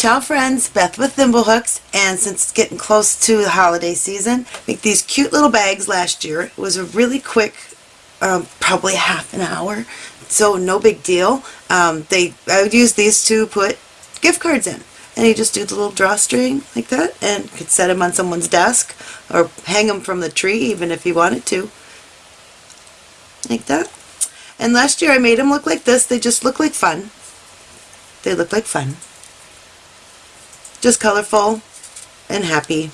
Ciao friends, Beth with Thimblehooks, and since it's getting close to the holiday season, make these cute little bags last year. It was a really quick, um, probably half an hour, so no big deal. Um, they I would use these to put gift cards in. And you just do the little drawstring like that and could set them on someone's desk or hang them from the tree even if you wanted to. Like that. And last year I made them look like this. They just look like fun. They look like fun. Just colorful and happy.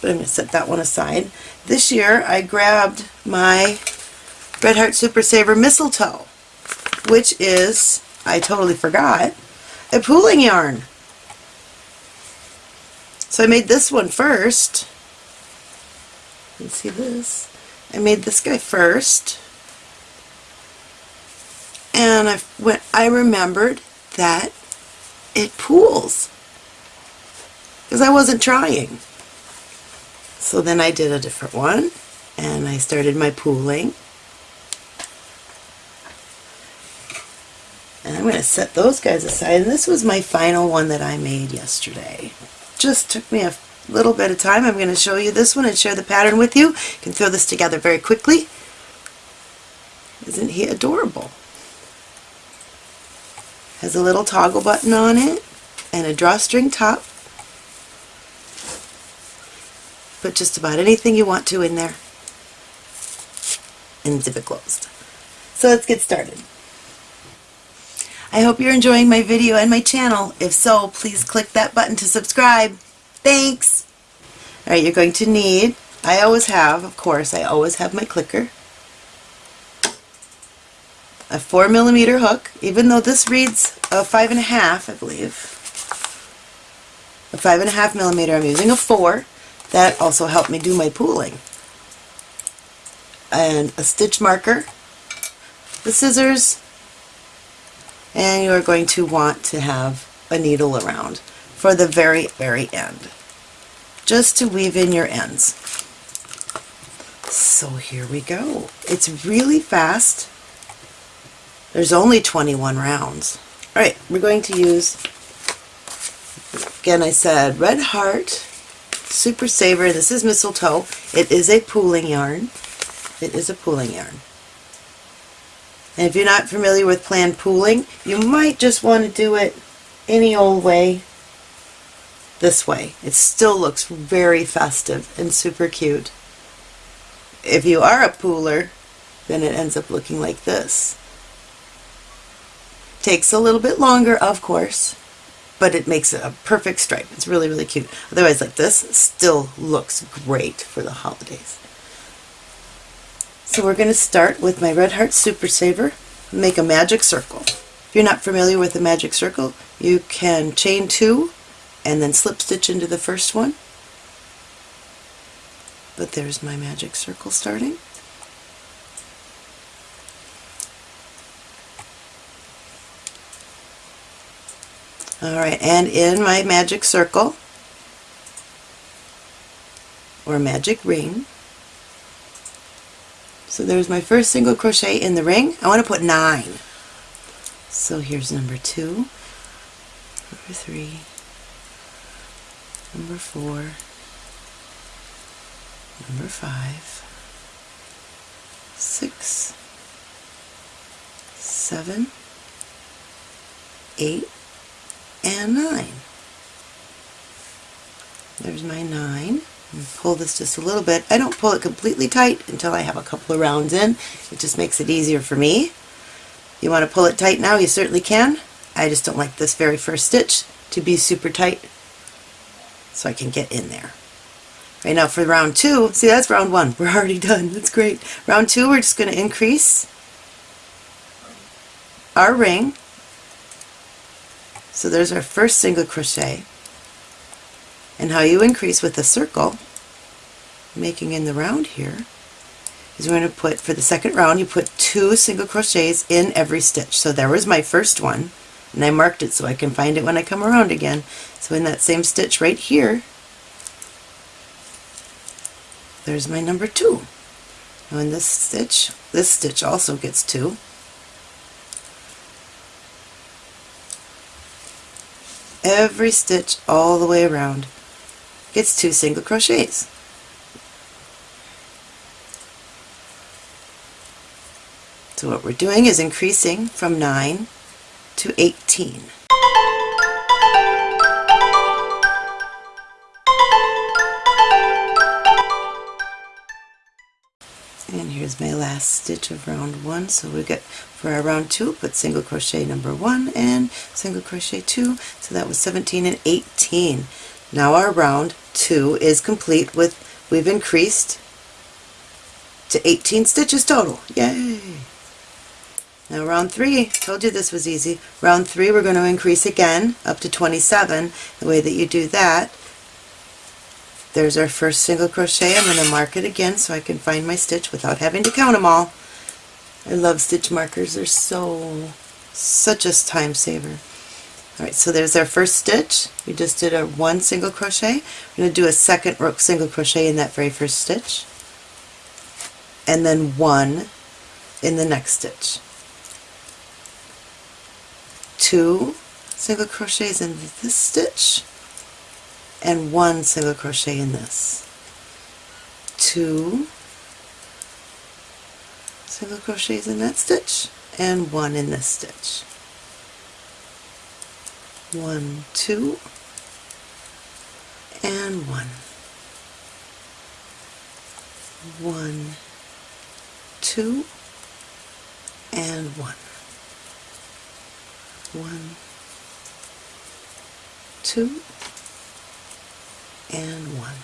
But I'm going to set that one aside. This year I grabbed my Red Heart Super Saver Mistletoe, which is, I totally forgot, a pooling yarn. So I made this one first. You can see this. I made this guy first. And I went I remembered that it pools. Because I wasn't trying. So then I did a different one and I started my pooling. And I'm going to set those guys aside. And this was my final one that I made yesterday. Just took me a little bit of time. I'm going to show you this one and share the pattern with you. You can throw this together very quickly. Isn't he adorable? Has a little toggle button on it and a drawstring top. Put just about anything you want to in there and zip it closed. So let's get started. I hope you're enjoying my video and my channel. If so, please click that button to subscribe. Thanks! Alright, you're going to need, I always have, of course, I always have my clicker, a 4 millimeter hook, even though this reads a 5.5, I believe. A 5.5 millimeter, I'm using a 4. That also helped me do my pooling. And a stitch marker, the scissors, and you're going to want to have a needle around for the very, very end, just to weave in your ends. So here we go. It's really fast. There's only 21 rounds. Alright, we're going to use, again I said, Red Heart Super Saver. This is mistletoe. It is a pooling yarn. It is a pooling yarn. And if you're not familiar with planned pooling, you might just want to do it any old way this way. It still looks very festive and super cute. If you are a pooler, then it ends up looking like this. Takes a little bit longer, of course, but it makes a perfect stripe. It's really, really cute. Otherwise, like this, still looks great for the holidays. So we're going to start with my Red Heart Super Saver, make a magic circle. If you're not familiar with a magic circle, you can chain two and then slip stitch into the first one. But there's my magic circle starting. Alright, and in my magic circle, or magic ring, so there's my first single crochet in the ring. I want to put nine. So here's number two, number three, number four, number five, six, seven, eight, and nine. There's my nine pull this just a little bit. I don't pull it completely tight until I have a couple of rounds in. It just makes it easier for me. You want to pull it tight now, you certainly can. I just don't like this very first stitch to be super tight so I can get in there. Right now for round two, see that's round one, we're already done, that's great. Round two we're just going to increase our ring. So there's our first single crochet and how you increase with a circle, making in the round here, is we're going to put, for the second round, you put two single crochets in every stitch. So there was my first one, and I marked it so I can find it when I come around again. So in that same stitch right here, there's my number two. Now in this stitch, this stitch also gets two. Every stitch all the way around gets two single crochets. So what we're doing is increasing from 9 to 18. Here's my last stitch of round 1. So we get for our round 2, put single crochet number 1 and single crochet 2. So that was 17 and 18. Now our round 2 is complete with, we've increased to 18 stitches total. Yay! Now round 3, told you this was easy. Round 3 we're going to increase again up to 27. The way that you do that, there's our first single crochet. I'm going to mark it again so I can find my stitch without having to count them all. I love stitch markers. They're so, such a time saver. Alright, so there's our first stitch. We just did a one single crochet. We're going to do a second single crochet in that very first stitch. And then one in the next stitch. Two single crochets in this stitch and one single crochet in this. Two single crochets in that stitch and one in this stitch one, two, and one. One, two, and one. One, two, and one.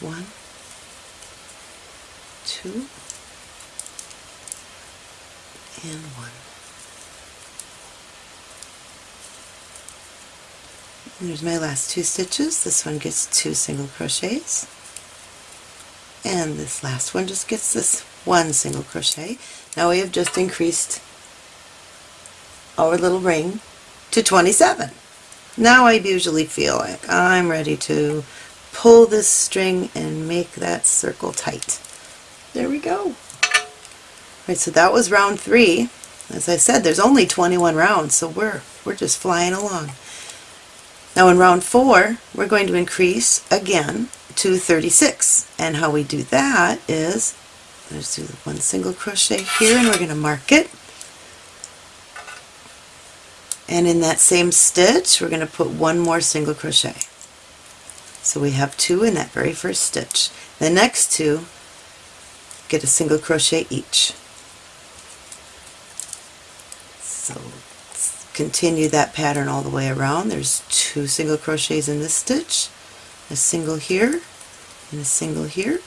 One, two, and one. There's my last two stitches. This one gets two single crochets. And this last one just gets this one single crochet. Now we have just increased our little ring to 27. Now I usually feel like I'm ready to pull this string and make that circle tight. There we go. Right, so that was round three. As I said, there's only 21 rounds, so we're, we're just flying along. Now in round four, we're going to increase again to 36. And how we do that is, let's do one single crochet here and we're going to mark it. And in that same stitch, we're going to put one more single crochet. So we have two in that very first stitch. The next two get a single crochet each. So continue that pattern all the way around. There's two single crochets in this stitch, a single here, and a single here.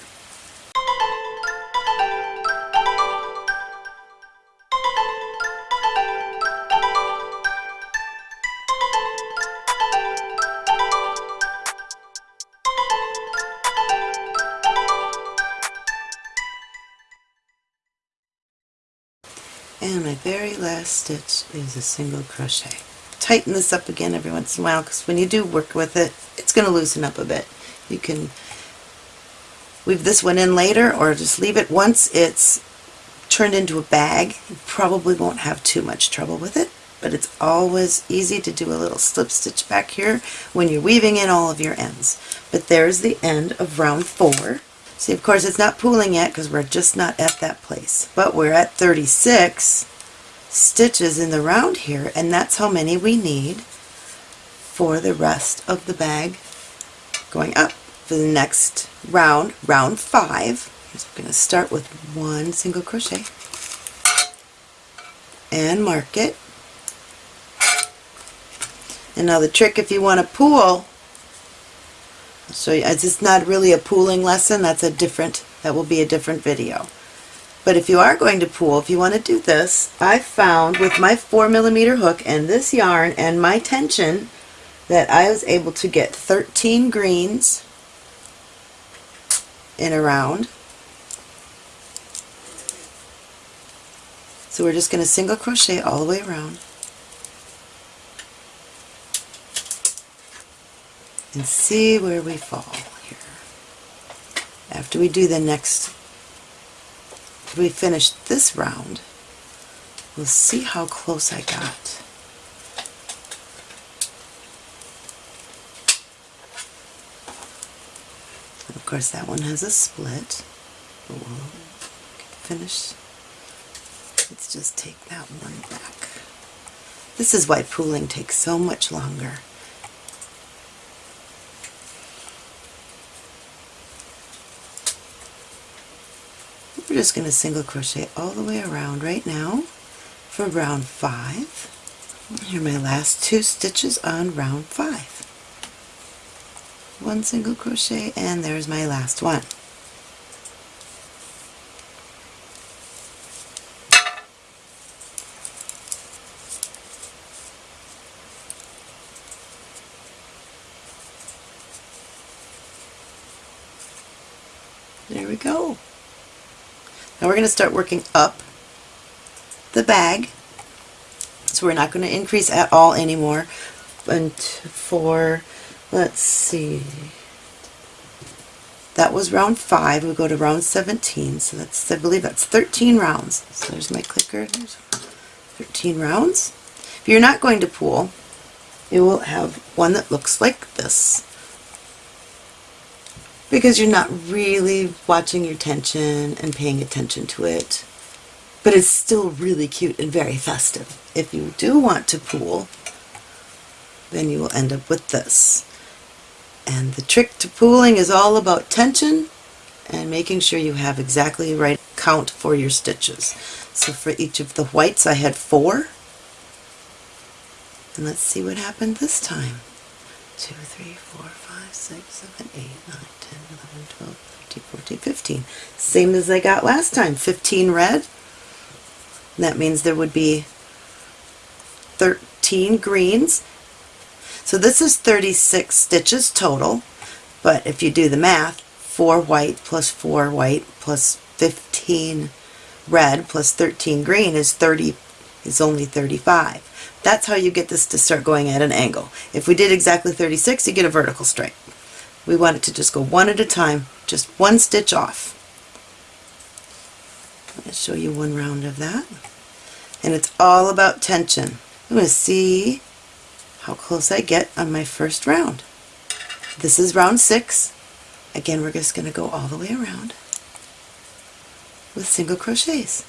Stitch is a single crochet. Tighten this up again every once in a while because when you do work with it, it's going to loosen up a bit. You can weave this one in later or just leave it once it's turned into a bag. You probably won't have too much trouble with it, but it's always easy to do a little slip stitch back here when you're weaving in all of your ends. But there's the end of round four. See, of course, it's not pooling yet because we're just not at that place. But we're at 36 stitches in the round here, and that's how many we need for the rest of the bag going up. For the next round, round five, I'm going to start with one single crochet and mark it. And now the trick if you want to pool so it's not really a pooling lesson. That's a different, that will be a different video. But if you are going to pool, if you want to do this, I found with my 4 millimeter hook and this yarn and my tension that I was able to get 13 greens in a round. So we're just going to single crochet all the way around. and see where we fall here. After we do the next, after we finish this round, we'll see how close I got. And of course, that one has a split, but we'll finish. Let's just take that one back. This is why pooling takes so much longer. We're just going to single crochet all the way around right now for round 5. Here are my last two stitches on round 5. One single crochet and there's my last one. There we go. Now we're going to start working up the bag. So we're not going to increase at all anymore. And for, let's see, that was round 5. We go to round 17. So that's, I believe that's 13 rounds. So there's my clicker. There's 13 rounds. If you're not going to pool, you will have one that looks like this because you're not really watching your tension and paying attention to it. But it's still really cute and very festive. If you do want to pool, then you will end up with this. And the trick to pooling is all about tension and making sure you have exactly the right count for your stitches. So for each of the whites I had four. And let's see what happened this time. Two, three, four, five, six, seven, eight, nine, 10, 11, 12, 13, 14, 15. Same as I got last time, 15 red. That means there would be 13 greens. So this is 36 stitches total, but if you do the math, 4 white plus 4 white plus 15 red plus 13 green is 30 is only 35. That's how you get this to start going at an angle. If we did exactly 36, you get a vertical stripe. We want it to just go one at a time, just one stitch off. I'll show you one round of that. And it's all about tension. I'm going to see how close I get on my first round. This is round six. Again, we're just going to go all the way around with single crochets.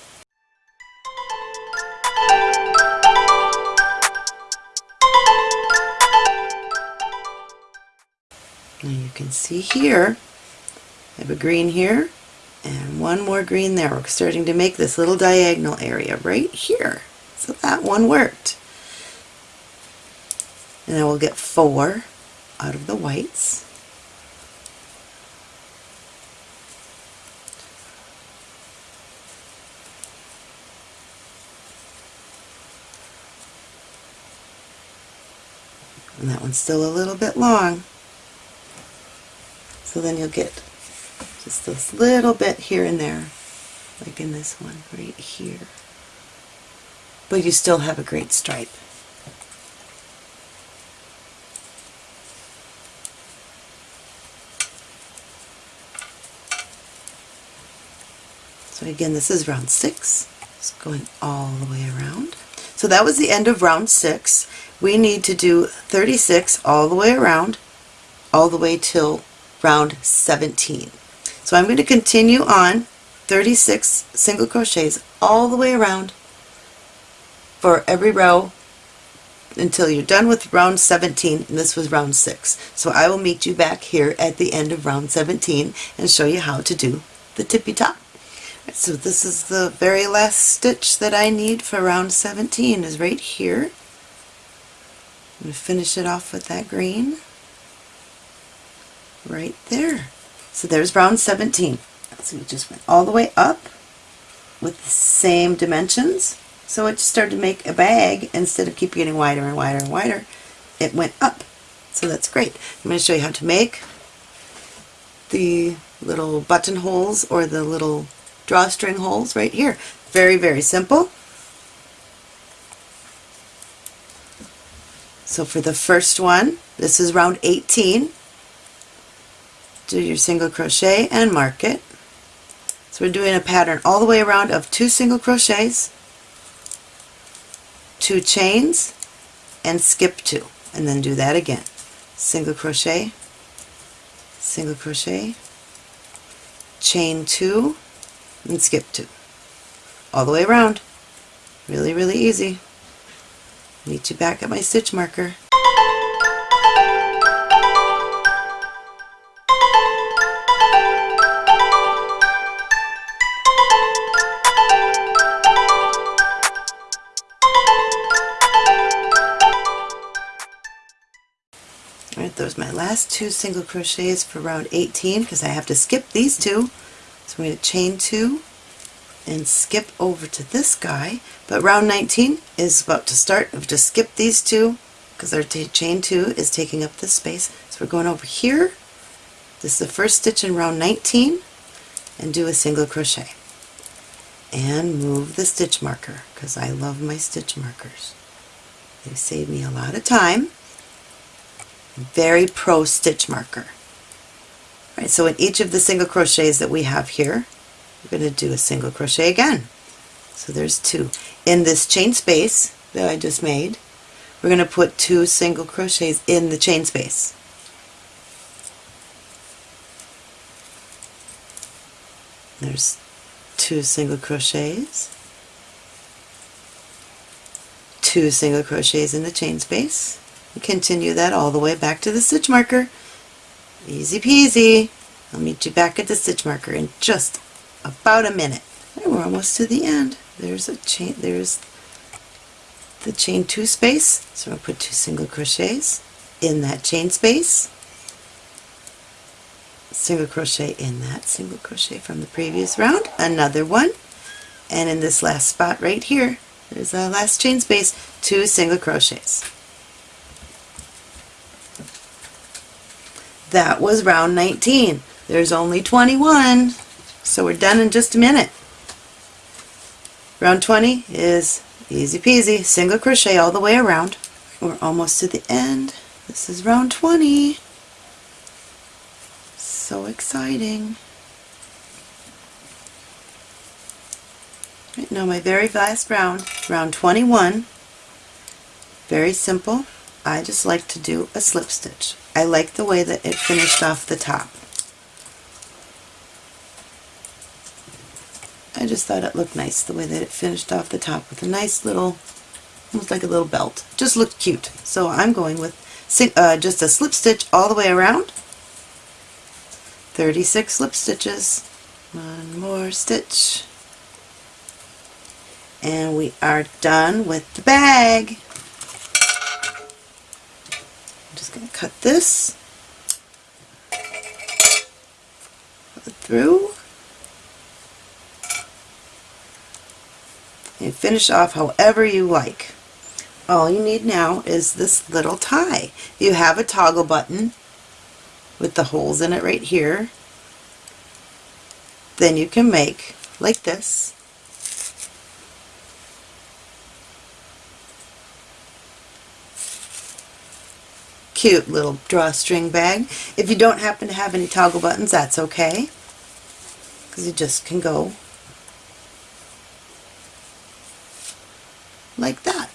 Can see here, I have a green here and one more green there. We're starting to make this little diagonal area right here. So that one worked. And I will get four out of the whites. And that one's still a little bit long. So then you'll get just this little bit here and there, like in this one right here. But you still have a great stripe. So again, this is round six. It's going all the way around. So that was the end of round six. We need to do 36 all the way around, all the way till round 17. So I'm going to continue on 36 single crochets all the way around for every row until you're done with round 17 and this was round 6. So I will meet you back here at the end of round 17 and show you how to do the tippy top. So this is the very last stitch that I need for round 17 is right here. I'm going to finish it off with that green right there. So there's round 17. So we just went all the way up with the same dimensions. So it just started to make a bag instead of keep getting wider and wider and wider. It went up. So that's great. I'm going to show you how to make the little buttonholes or the little drawstring holes right here. Very, very simple. So for the first one, this is round 18 do your single crochet and mark it. So we're doing a pattern all the way around of two single crochets, two chains, and skip two, and then do that again. Single crochet, single crochet, chain two and skip two all the way around really really easy meet you back at my stitch marker those my last two single crochets for round 18 because I have to skip these two. So I'm going to chain two and skip over to this guy. But round 19 is about to start. I've just skipped these two because our chain two is taking up this space. So we're going over here. This is the first stitch in round 19 and do a single crochet. And move the stitch marker because I love my stitch markers. They save me a lot of time very pro stitch marker. All right, so in each of the single crochets that we have here, we're going to do a single crochet again. So there's two. In this chain space that I just made, we're going to put two single crochets in the chain space. There's two single crochets, two single crochets in the chain space, continue that all the way back to the stitch marker. Easy peasy. I'll meet you back at the stitch marker in just about a minute. And we're almost to the end. There's a chain, there's the chain two space. So I'll put two single crochets in that chain space. Single crochet in that single crochet from the previous round. Another one. And in this last spot right here, there's a last chain space, two single crochets. That was round 19. There's only 21, so we're done in just a minute. Round 20 is easy peasy, single crochet all the way around. We're almost to the end. This is round 20. So exciting. Right, now my very last round, round 21, very simple. I just like to do a slip stitch. I like the way that it finished off the top. I just thought it looked nice the way that it finished off the top with a nice little, almost like a little belt. Just looked cute. So I'm going with uh, just a slip stitch all the way around. 36 slip stitches. One more stitch. And we are done with the bag. Going to cut this through and finish off however you like. All you need now is this little tie. You have a toggle button with the holes in it right here. Then you can make like this cute little drawstring bag. If you don't happen to have any toggle buttons, that's okay, because you just can go like that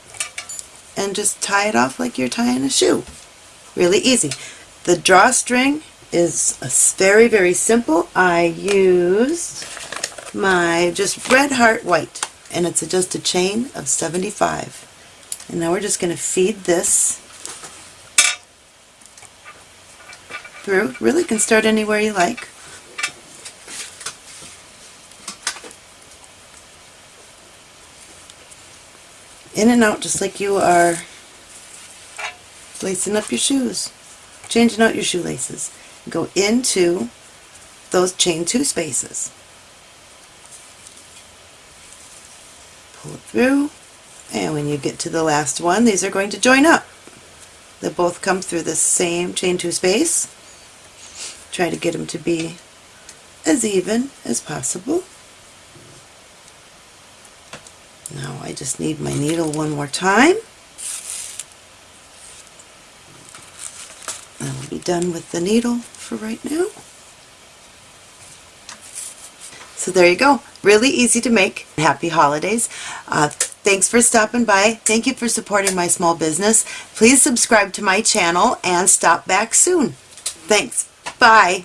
and just tie it off like you're tying a shoe. Really easy. The drawstring is very, very simple. I used my just red heart white and it's just a chain of 75. And now we're just going to feed this through. Really can start anywhere you like. In and out just like you are lacing up your shoes, changing out your shoelaces. Go into those chain two spaces. Pull it through and when you get to the last one these are going to join up. They both come through the same chain two space try to get them to be as even as possible. Now I just need my needle one more time. I will be done with the needle for right now. So there you go. Really easy to make. Happy holidays. Uh, thanks for stopping by. Thank you for supporting my small business. Please subscribe to my channel and stop back soon. Thanks. Bye.